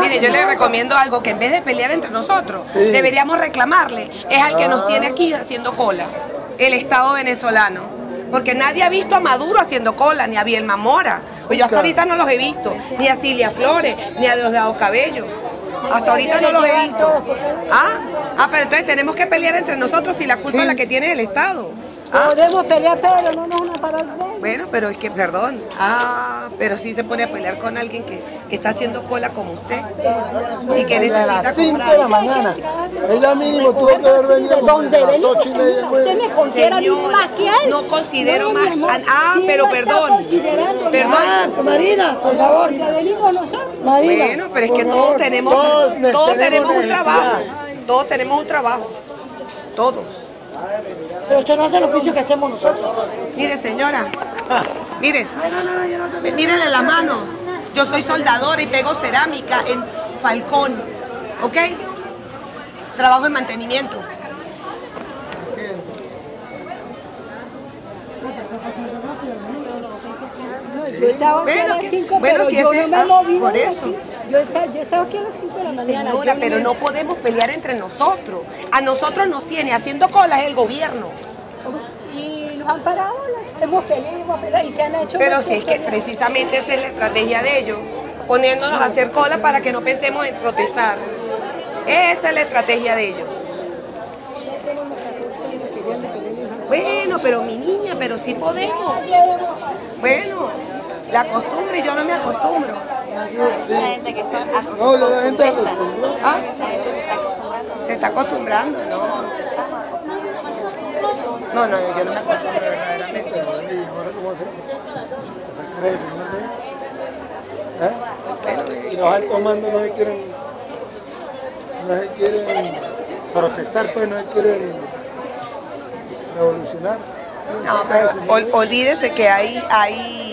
Mire, yo le recomiendo algo que en vez de pelear entre nosotros, deberíamos reclamarle. Es al que nos tiene aquí haciendo cola, el Estado venezolano. Porque nadie ha visto a Maduro haciendo cola, ni a Bielma Mora. Pues yo hasta ahorita no los he visto, ni a Cilia Flores, ni a Diosdado Cabello. Hasta ahorita no los he visto. ¿Ah? ah, pero entonces tenemos que pelear entre nosotros si la culpa es la que tiene el Estado. ¿Ah? Podemos pelear, pero no nos van a parar Bueno, pero es que, perdón. Ah, pero sí se pone a pelear con alguien que, que está haciendo cola como usted y que necesita a las 5 de la mañana. Ella mínimo tuvo que haber venido ¿Dónde a las 8 y media. ¿Usted me considera más que él? No considero más. Ah, pero perdón. Perdón. Marina, por favor. Que venimos nosotros. Marina, bueno, pero es que todos tenemos, todos, tenemos un trabajo. Todos tenemos un trabajo. Todos. Pero usted no hace el oficio que hacemos nosotros. Mire, señora. Mire. Mírele la mano. Yo soy soldadora y pego cerámica en Falcón. ¿Ok? Trabajo en mantenimiento. yo estaba 5, pero si yo ese, no me ah, moví por eso. aquí. Yo estaba, yo estaba aquí a las 5 de la mañana. Señora, pero no podemos pelear entre nosotros. A nosotros nos tiene haciendo colas el gobierno. Y nos han parado, hemos peleado, hemos peleado y se han hecho... Pero sí es que precisamente esa es la estrategia de ellos, poniéndonos a hacer cola para que no pensemos en protestar. Esa es la estrategia de ellos. Bueno, pero mi niña, pero sí podemos. Bueno, la costumbre, yo no me acostumbro. La gente que está No, la gente acostumbró. ¿Ah? Se está acostumbrando, ¿no? No, no, yo no me acostumbro verdaderamente. Pero, ¿y ahora cómo hacemos? ¿Se crece? ¿no sé? ¿Eh? Si los altos mandos no se quieren, no se quieren protestar, pues no se quieren revolucionar. No, pero ol- olvídese que hay, hay